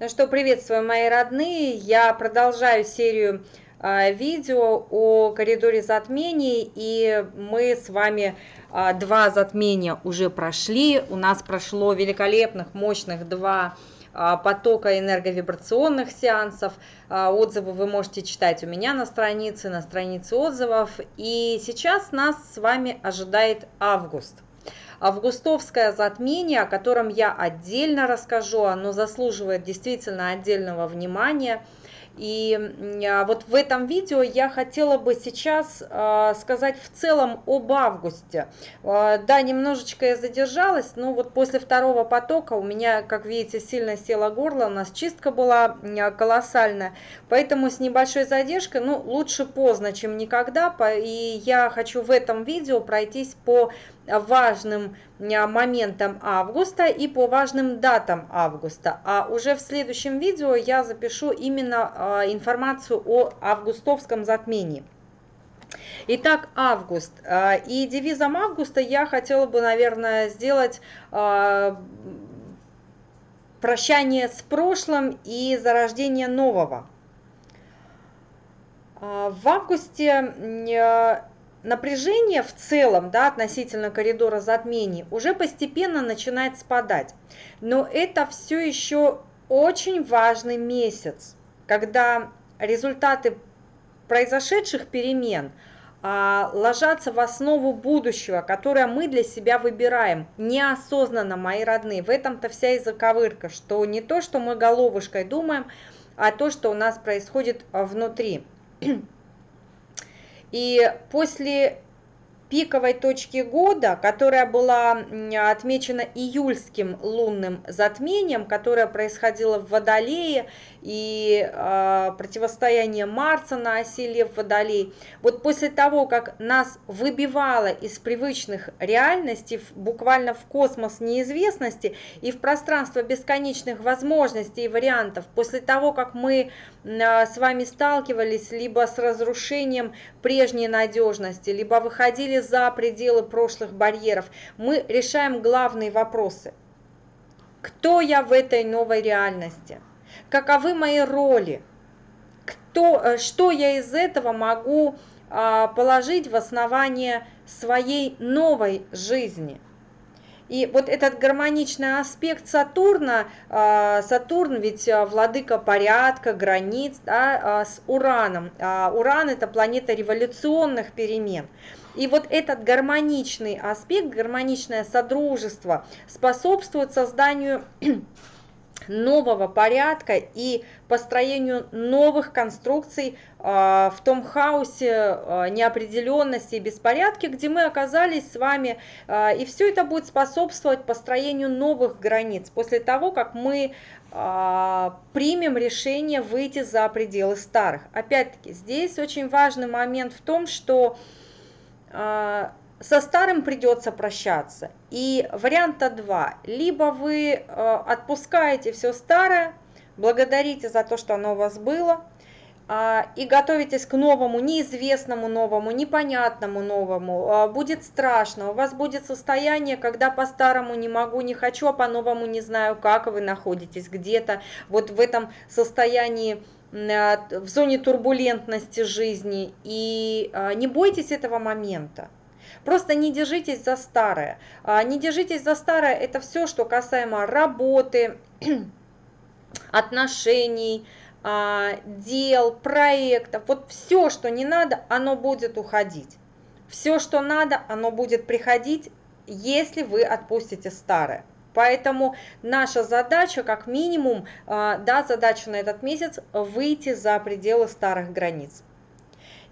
Ну что, приветствую, мои родные. Я продолжаю серию э, видео о коридоре затмений, и мы с вами э, два затмения уже прошли. У нас прошло великолепных, мощных два э, потока энерговибрационных сеансов. Отзывы вы можете читать у меня на странице, на странице отзывов. И сейчас нас с вами ожидает август – Августовское затмение, о котором я отдельно расскажу, оно заслуживает действительно отдельного внимания – и а, вот в этом видео я хотела бы сейчас а, сказать в целом об августе. А, да, немножечко я задержалась, но вот после второго потока у меня, как видите, сильно село горло, у нас чистка была колоссальная, поэтому с небольшой задержкой, ну, лучше поздно, чем никогда, и я хочу в этом видео пройтись по важным моментам августа и по важным датам августа. А уже в следующем видео я запишу именно а, информацию о августовском затмении. Итак, август. А, и девизом августа я хотела бы, наверное, сделать а, прощание с прошлым и зарождение нового. В августе напряжение в целом да, относительно коридора затмений уже постепенно начинает спадать. Но это все еще очень важный месяц, когда результаты произошедших перемен а, ложатся в основу будущего, которое мы для себя выбираем неосознанно, мои родные. В этом-то вся и заковырка, что не то, что мы головушкой думаем, а то, что у нас происходит внутри. И после пиковой точки года, которая была отмечена июльским лунным затмением, которое происходило в Водолее, и э, противостояние Марса на оси Лев-Водолей. Вот после того, как нас выбивало из привычных реальностей, буквально в космос неизвестности и в пространство бесконечных возможностей и вариантов, после того, как мы э, с вами сталкивались либо с разрушением прежней надежности, либо выходили за пределы прошлых барьеров, мы решаем главные вопросы. Кто я в этой новой реальности? каковы мои роли, кто, э, что я из этого могу а, положить в основание своей новой жизни. И вот этот гармоничный аспект Сатурна, а, Сатурн ведь а, владыка порядка, границ да, с Ураном. Уран это планета революционных перемен. И вот этот гармоничный аспект, гармоничное содружество способствует созданию нового порядка и построению новых конструкций а, в том хаосе а, неопределенности и беспорядке, где мы оказались с вами. А, и все это будет способствовать построению новых границ после того, как мы примем решение выйти за пределы старых. Опять-таки, здесь очень важный момент в том, что со старым придется прощаться. И варианта два. Либо вы э, отпускаете все старое, благодарите за то, что оно у вас было, а, и готовитесь к новому, неизвестному новому, непонятному новому. А, будет страшно, у вас будет состояние, когда по-старому не могу, не хочу, а по-новому не знаю, как вы находитесь где-то вот в этом состоянии в зоне турбулентности жизни. И а, не бойтесь этого момента. Просто не держитесь за старое. А, не держитесь за старое, это все, что касаемо работы, отношений, а, дел, проектов. Вот все, что не надо, оно будет уходить. Все, что надо, оно будет приходить, если вы отпустите старое. Поэтому наша задача, как минимум, а, да, задача на этот месяц, выйти за пределы старых границ.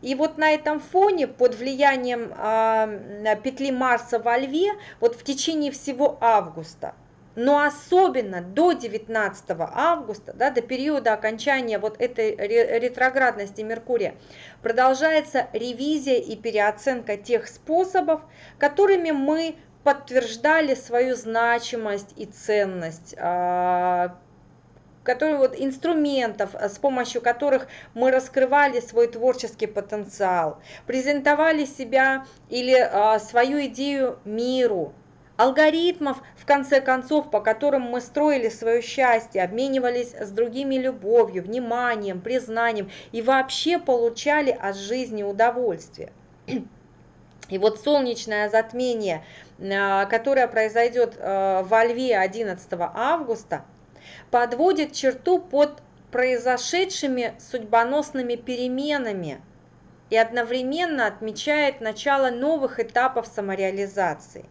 И вот на этом фоне, под влиянием э, петли Марса во Льве, вот в течение всего августа, но особенно до 19 августа, да, до периода окончания вот этой ретроградности Меркурия, продолжается ревизия и переоценка тех способов, которыми мы подтверждали свою значимость и ценность, а, которые вот инструментов, с помощью которых мы раскрывали свой творческий потенциал, презентовали себя или а, свою идею миру, алгоритмов, в конце концов, по которым мы строили свое счастье, обменивались с другими любовью, вниманием, признанием и вообще получали от жизни удовольствие. И вот солнечное затмение, э, которое произойдет э, во Льве 11 августа, подводит черту под произошедшими судьбоносными переменами и одновременно отмечает начало новых этапов самореализации.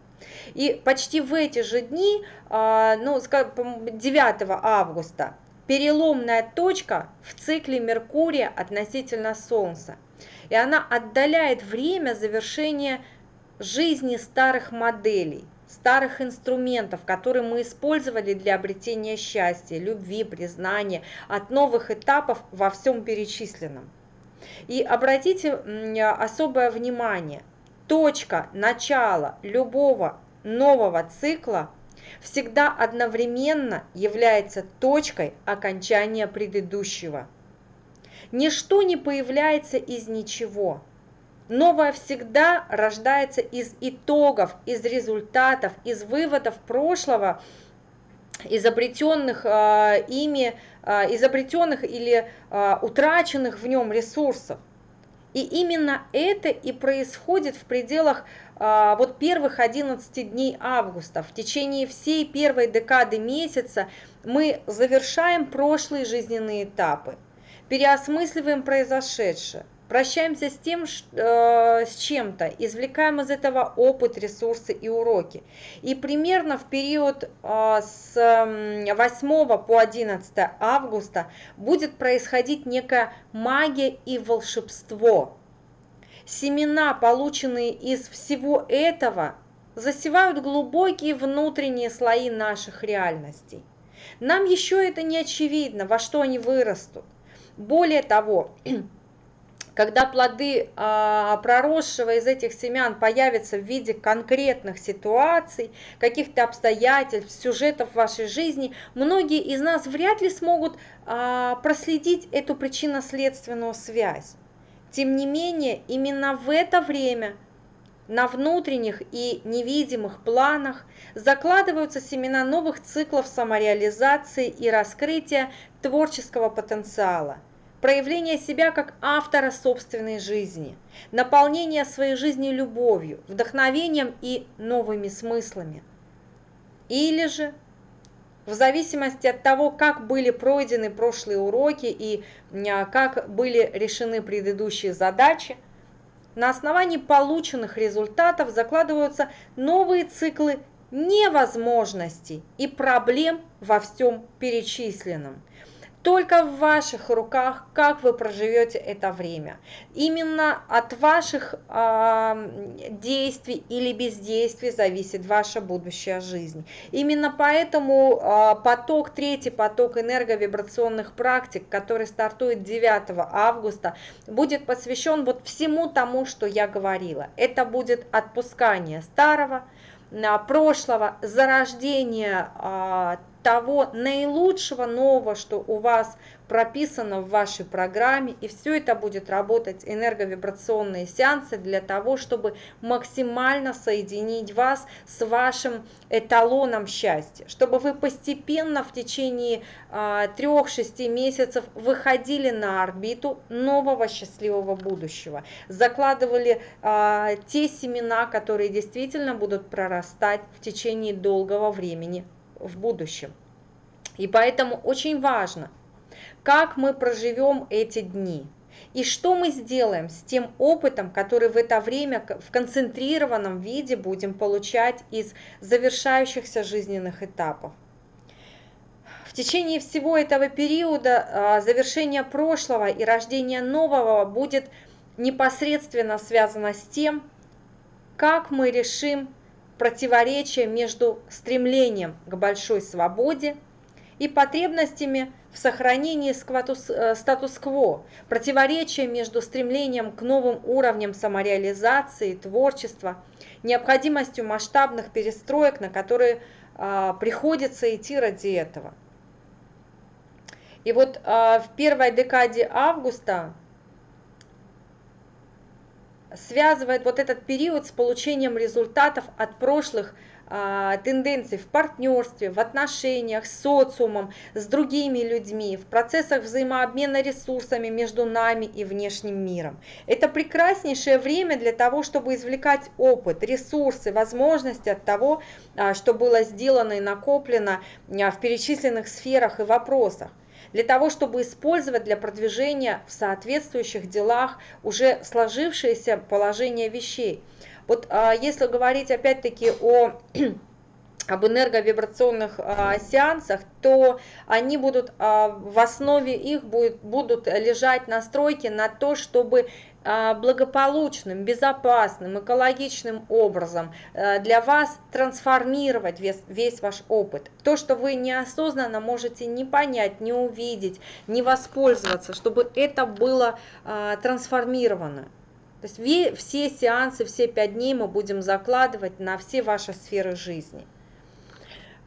И почти в эти же дни, а, ну, 9 августа, переломная точка в цикле Меркурия относительно Солнца. И она отдаляет время завершения жизни старых моделей, старых инструментов, которые мы использовали для обретения счастья, любви, признания, от новых этапов во всем перечисленном. И обратите особое внимание, точка начала любого нового цикла всегда одновременно является точкой окончания предыдущего. Ничто не появляется из ничего. Новое всегда рождается из итогов, из результатов, из выводов прошлого, изобретенных э, ими, э, изобретенных или э, утраченных в нем ресурсов. И именно это и происходит в пределах а, вот первых 11 дней августа. В течение всей первой декады месяца мы завершаем прошлые жизненные этапы, переосмысливаем произошедшее, Прощаемся с тем, э, с чем-то, извлекаем из этого опыт, ресурсы и уроки. И примерно в период э, с 8 по 11 августа будет происходить некая магия и волшебство. Семена, полученные из всего этого, засевают глубокие внутренние слои наших реальностей. Нам еще это не очевидно, во что они вырастут. Более того, когда плоды а, проросшего из этих семян появятся в виде конкретных ситуаций, каких-то обстоятельств, сюжетов вашей жизни, многие из нас вряд ли смогут а, проследить эту причинно-следственную связь. Тем не менее, именно в это время на внутренних и невидимых планах закладываются семена новых циклов самореализации и раскрытия творческого потенциала – проявление себя как автора собственной жизни, наполнение своей жизни любовью, вдохновением и новыми смыслами. Или же, в зависимости от того, как были пройдены прошлые уроки и а, как были решены предыдущие задачи, на основании полученных результатов закладываются новые циклы невозможностей и проблем во всем перечисленном. Только в ваших руках, как вы проживете это время. Именно от ваших э, действий или бездействий зависит ваша будущая жизнь. Именно поэтому э, поток, третий поток энерговибрационных практик, который стартует 9 августа, будет посвящен вот всему тому, что я говорила. Это будет отпускание старого, прошлого, зарождение того наилучшего нового, что у вас прописано в вашей программе, и все это будет работать энерговибрационные сеансы для того, чтобы максимально соединить вас с вашим эталоном счастья, чтобы вы постепенно в течение а, трех-шести месяцев выходили на орбиту нового счастливого будущего, закладывали а, те семена, которые действительно будут прорастать в течение долгого времени в будущем. И поэтому очень важно, как мы проживем эти дни. И что мы сделаем с тем опытом, который в это время в концентрированном виде будем получать из завершающихся жизненных этапов. В течение всего этого периода а, завершение прошлого и рождение нового будет непосредственно связано с тем, как мы решим противоречие между стремлением к большой свободе и потребностями в сохранении э, статус-кво, противоречие между стремлением к новым уровням самореализации, творчества, необходимостью масштабных перестроек, на которые а, приходится идти ради этого. И вот а, в первой декаде августа связывает вот этот период с получением результатов от прошлых тенденций в партнерстве, в отношениях с социумом, с другими людьми, в процессах взаимообмена ресурсами между нами и внешним миром. Это прекраснейшее время для того, чтобы извлекать опыт, ресурсы, возможности от того, а, что было сделано и накоплено а, в перечисленных сферах и вопросах для того, чтобы использовать для продвижения в соответствующих делах уже сложившееся положение вещей. Вот а, если говорить опять-таки о об энерговибрационных а, сеансах, то они будут, а, в основе их будет, будут лежать настройки на то, чтобы а, благополучным, безопасным, экологичным образом а, для вас трансформировать весь, весь ваш опыт. То, что вы неосознанно можете не понять, не увидеть, не воспользоваться, чтобы это было а, трансформировано. То есть все сеансы, все пять дней мы будем закладывать на все ваши сферы жизни.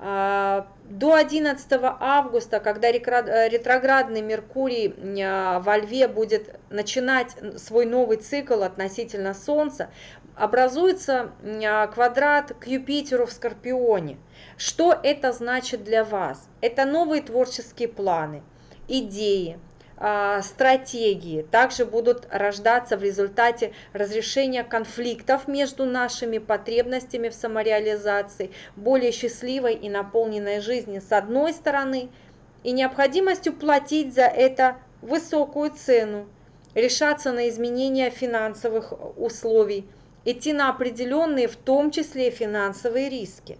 А, до 11 августа, когда э, ретроградный Меркурий а, во Льве будет начинать свой новый цикл относительно Солнца, образуется а, квадрат к Юпитеру в Скорпионе. Что это значит для вас? Это новые творческие планы, идеи, стратегии также будут рождаться в результате разрешения конфликтов между нашими потребностями в самореализации, более счастливой и наполненной жизни с одной стороны, и необходимостью платить за это высокую цену, решаться на изменения финансовых условий, идти на определенные, в том числе финансовые риски.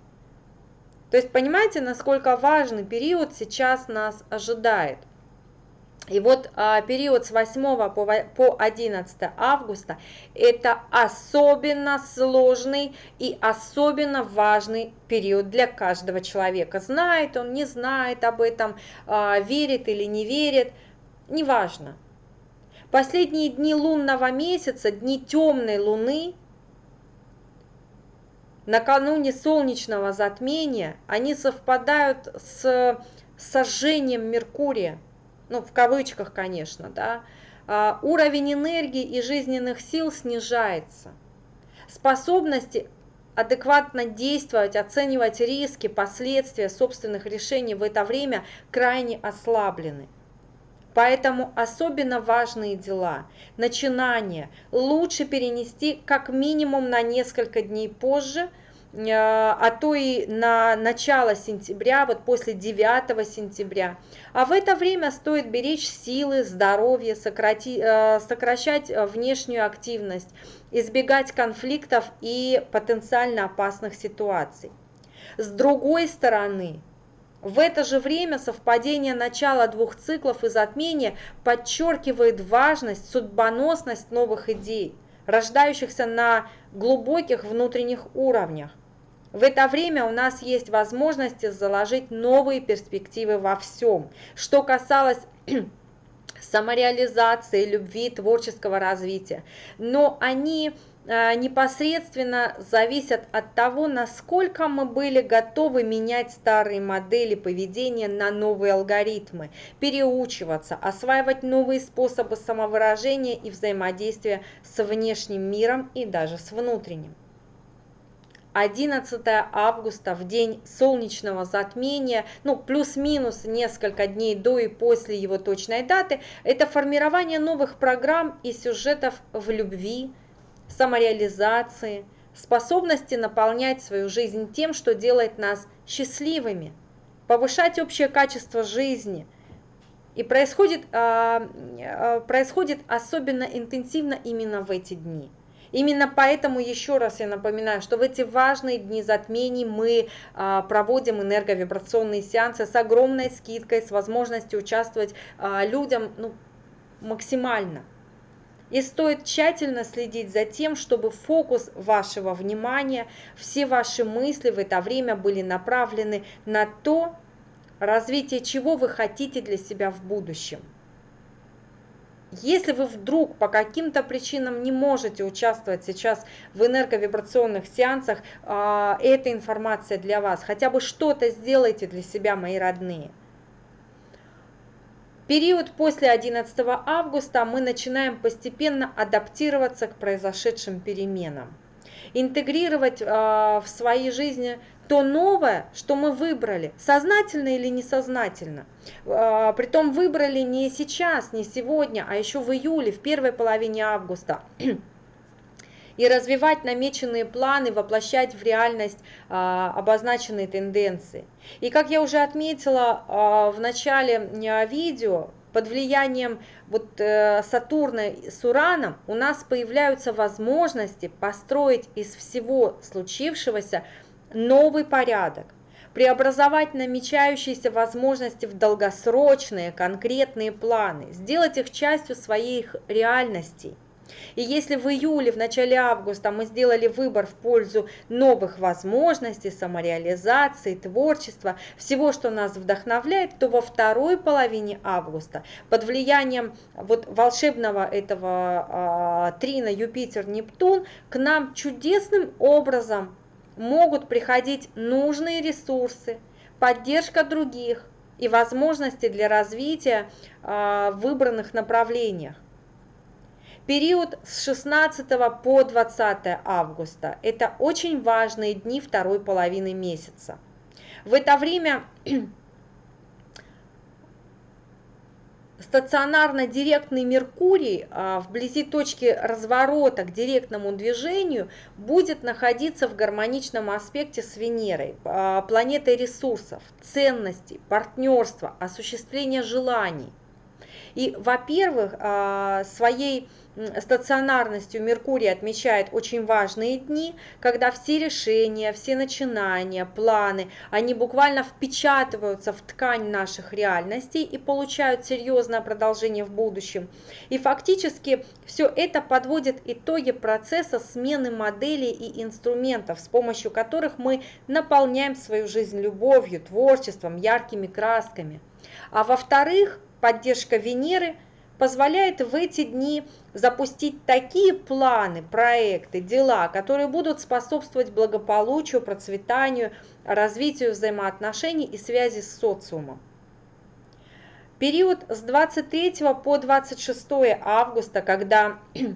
То есть понимаете, насколько важный период сейчас нас ожидает. И вот а, период с 8 по, по 11 августа это особенно сложный и особенно важный период для каждого человека. Знает он, не знает об этом, а, верит или не верит, неважно. Последние дни лунного месяца, дни темной луны, накануне солнечного затмения, они совпадают с сожжением Меркурия – ну, в кавычках, конечно, да, а, уровень энергии и жизненных сил снижается. Способности адекватно действовать, оценивать риски, последствия собственных решений в это время крайне ослаблены. Поэтому особенно важные дела, начинания лучше перенести как минимум на несколько дней позже – а то и на начало сентября, вот после 9 сентября. А в это время стоит беречь силы, здоровье, сократи, э, сокращать внешнюю активность, избегать конфликтов и потенциально опасных ситуаций. С другой стороны, в это же время совпадение начала двух циклов и затмения подчеркивает важность, судьбоносность новых идей, рождающихся на глубоких внутренних уровнях. В это время у нас есть возможности заложить новые перспективы во всем. Что касалось самореализации, любви, творческого развития. Но они э, непосредственно зависят от того, насколько мы были готовы менять старые модели поведения на новые алгоритмы, переучиваться, осваивать новые способы самовыражения и взаимодействия с внешним миром и даже с внутренним. 11 августа, в день солнечного затмения, ну, плюс-минус несколько дней до и после его точной даты, это формирование новых программ и сюжетов в любви, самореализации, способности наполнять свою жизнь тем, что делает нас счастливыми, повышать общее качество жизни. И происходит, э, происходит особенно интенсивно именно в эти дни – Именно поэтому еще раз я напоминаю, что в эти важные дни затмений мы а, проводим энерговибрационные сеансы с огромной скидкой, с возможностью участвовать а, людям ну, максимально. И стоит тщательно следить за тем, чтобы фокус вашего внимания, все ваши мысли в это время были направлены на то, развитие чего вы хотите для себя в будущем. Если вы вдруг по каким-то причинам не можете участвовать сейчас в энерговибрационных сеансах, а, эта информация для вас. Хотя бы что-то сделайте для себя, мои родные. Период после 11 августа мы начинаем постепенно адаптироваться к произошедшим переменам. интегрировать в своей жизни то новое, что мы выбрали, сознательно или несознательно. Притом выбрали не сейчас, не сегодня, а еще в июле, в первой половине августа и развивать намеченные планы, воплощать в реальность а, обозначенные тенденции. И как я уже отметила а, в начале а, видео, под влиянием вот, э, Сатурна с Ураном у нас появляются возможности построить из всего случившегося новый порядок, преобразовать намечающиеся возможности в долгосрочные конкретные планы, сделать их частью своих реальностей – и если в июле, в начале августа мы сделали выбор в пользу новых возможностей, самореализации, творчества, всего, что нас вдохновляет, то во второй половине августа под влиянием вот волшебного этого э, трина Юпитер-Нептун к нам чудесным образом могут приходить нужные ресурсы, поддержка других и возможности для развития в выбранных направлениях. Период с 16 по 20 августа – это очень важные дни второй половины месяца. В это время стационарно-директный Меркурий а, вблизи точки разворота к директному движению будет находиться в гармоничном аспекте с Венерой, а, планетой ресурсов, ценностей, партнерства, осуществления желаний. И, во-первых, а, своей стационарностью Меркурий отмечает очень важные дни, когда все решения, все начинания, планы, они буквально впечатываются в ткань наших реальностей и получают серьезное продолжение в будущем. И фактически все это подводит итоги процесса смены моделей и инструментов, с помощью которых мы наполняем свою жизнь любовью, творчеством, яркими красками. А во-вторых, поддержка Венеры – позволяет в эти дни запустить такие планы, проекты, дела, которые будут способствовать благополучию, процветанию, развитию взаимоотношений и связи с социумом. Период с 23 по 26 августа, когда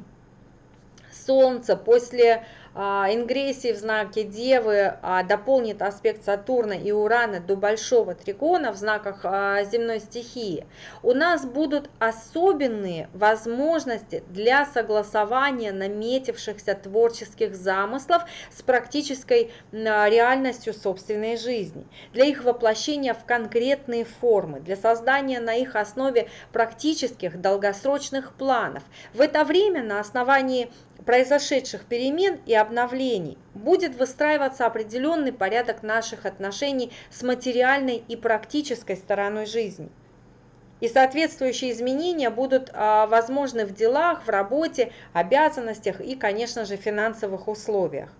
Солнце после ингрессии в знаке Девы а, дополнит аспект Сатурна и Урана до большого трикона в знаках а, земной стихии, у нас будут особенные возможности для согласования наметившихся творческих замыслов с практической реальностью собственной жизни, для их воплощения в конкретные формы, для создания на их основе практических долгосрочных планов. В это время на основании произошедших перемен и обновлений будет выстраиваться определенный порядок наших отношений с материальной и практической стороной жизни. И соответствующие изменения будут а, возможны в делах, в работе, обязанностях и, конечно же, финансовых условиях.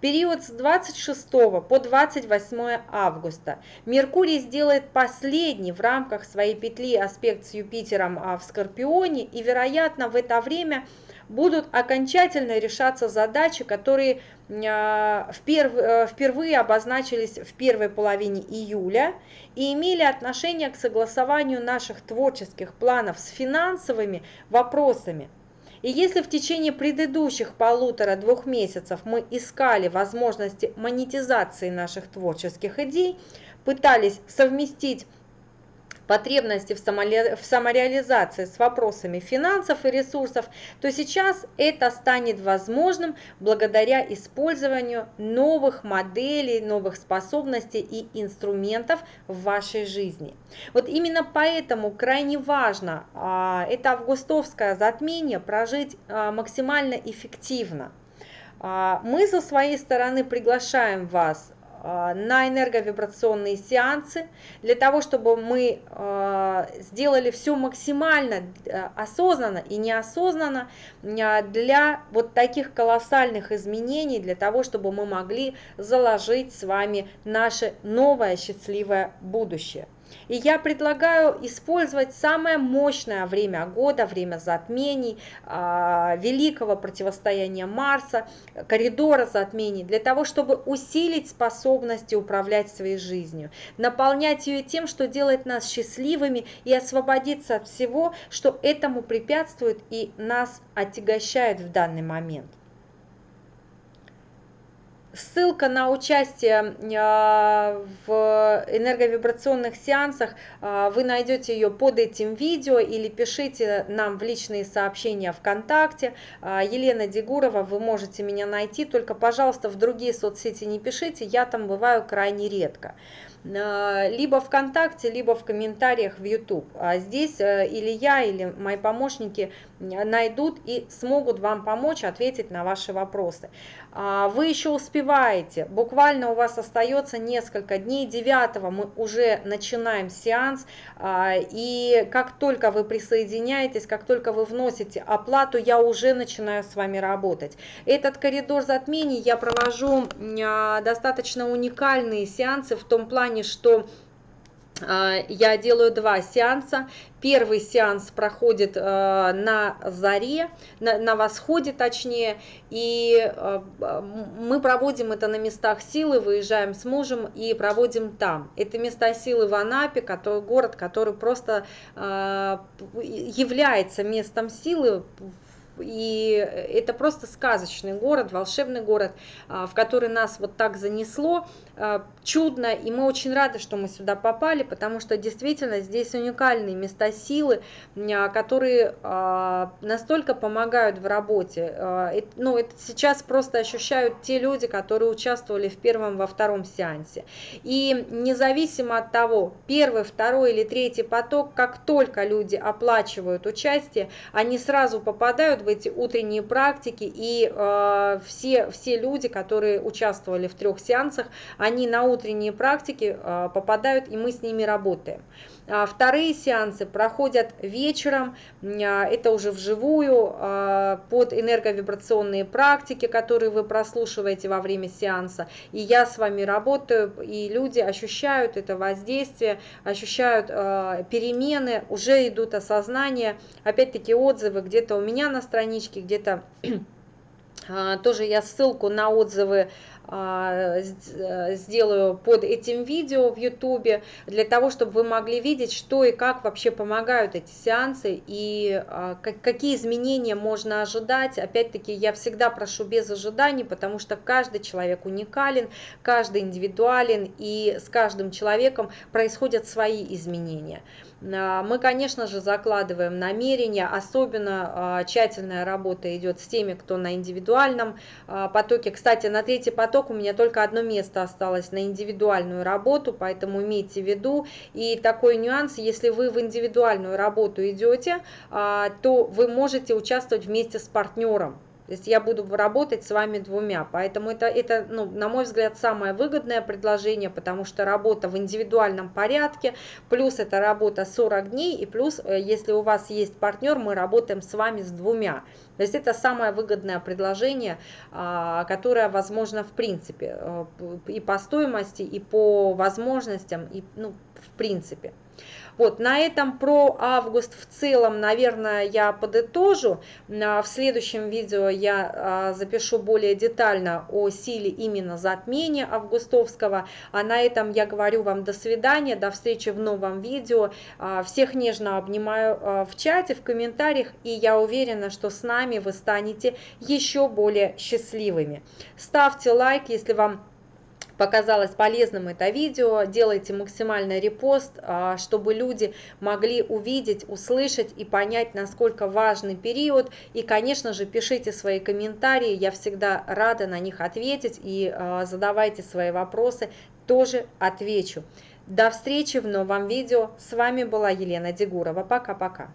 Период с 26 по 28 августа Меркурий сделает последний в рамках своей петли аспект с Юпитером а, в Скорпионе и, вероятно, в это время – будут окончательно решаться задачи, которые а, э, впервые обозначились в первой половине июля и имели отношение к согласованию наших творческих планов с финансовыми вопросами. И если в течение предыдущих полутора-двух месяцев мы искали возможности монетизации наших творческих идей, пытались совместить потребности в, в самореализации с вопросами финансов и ресурсов, то сейчас это станет возможным благодаря использованию новых моделей, новых способностей и инструментов в вашей жизни. Вот именно поэтому крайне важно а, это августовское затмение прожить а, максимально эффективно. А, мы со своей стороны приглашаем вас на энерговибрационные сеансы, для того, чтобы мы а, сделали все максимально э, осознанно и неосознанно для вот таких колоссальных изменений, для того, чтобы мы могли заложить с вами наше новое счастливое будущее. И я предлагаю использовать самое мощное время года, время затмений, а, великого противостояния Марса, коридора затмений, для того, чтобы усилить способности управлять своей жизнью, наполнять ее тем, что делает нас счастливыми и освободиться от всего, что этому препятствует и нас отягощает в данный момент. Ссылка на участие а, в энерговибрационных сеансах, а, вы найдете ее под этим видео или пишите нам в личные сообщения ВКонтакте. Елена Дегурова, вы можете меня найти, только, пожалуйста, в другие соцсети не пишите, я там бываю крайне редко. Э, либо ВКонтакте, либо в комментариях в YouTube. А здесь э, или я, или мои помощники найдут и смогут вам помочь ответить на ваши вопросы. А, вы еще успеваете, буквально у вас остается несколько дней, 9 мы уже начинаем сеанс, а, и как только вы присоединяетесь, как только вы вносите оплату, я уже начинаю с вами работать. Этот коридор затмений я провожу достаточно уникальные сеансы в том плане, плане, что а, я делаю два сеанса. Первый сеанс проходит э, на заре, на, на восходе точнее, и э, мы проводим это на местах силы, выезжаем с мужем и проводим там. Это места силы в Анапе, который, город, который просто является местом силы и это просто сказочный город, волшебный город, а, в который нас вот так занесло, а, чудно, и мы очень рады, что мы сюда попали, потому что действительно здесь уникальные места силы, а, которые настолько помогают в работе. Ну, это сейчас просто ощущают те люди, которые участвовали в первом, во втором сеансе. И независимо от того, первый, второй или третий поток, как только люди оплачивают участие, они сразу попадают в эти утренние практики, и э, все, все люди, которые участвовали в трех сеансах, они на утренние практики э, попадают, и мы с ними работаем. А вторые сеансы проходят вечером, а, это уже вживую, а, под энерговибрационные практики, которые вы прослушиваете во время сеанса. И я с вами работаю, и люди ощущают это воздействие, ощущают перемены, уже идут осознания. Опять-таки отзывы где-то у меня на страничке, где-то тоже я ссылку на отзывы сделаю под этим видео в YouTube, для того, чтобы вы могли видеть, что и как вообще помогают эти сеансы, и а, какие изменения можно ожидать. Опять-таки, я всегда прошу без ожиданий, потому что каждый человек уникален, каждый индивидуален, и с каждым человеком происходят свои изменения. А, мы, конечно же, закладываем намерения, особенно тщательная работа идет с теми, кто на индивидуальном потоке. Кстати, на третий поток поток у меня только одно место осталось на индивидуальную работу, поэтому имейте в виду. И такой нюанс, если вы в индивидуальную работу идете, а, то вы можете участвовать вместе с партнером. То есть я буду работать с вами двумя. Поэтому это, это ну, на мой взгляд, самое выгодное предложение, потому что работа в индивидуальном порядке, плюс это работа 40 дней, и плюс, э, если у вас есть партнер, мы работаем с вами с двумя. То есть это самое выгодное предложение, а, которое возможно в принципе, э, и по стоимости, и по возможностям, и ну, в принципе. Вот, на этом про август в целом, наверное, я подытожу. В следующем видео я а, запишу более детально о силе именно затмения августовского. А на этом я говорю вам до свидания, до встречи в новом видео. А, всех нежно обнимаю а, в чате, в комментариях, и я уверена, что с нами вы станете еще более счастливыми. Ставьте лайк, если вам показалось полезным это видео, делайте максимальный репост, а, чтобы люди могли увидеть, услышать и понять, насколько важный период. И, конечно же, пишите свои комментарии, я всегда рада на них ответить и а, задавайте свои вопросы, тоже отвечу. До встречи в новом видео. С вами была Елена Дегурова. Пока-пока.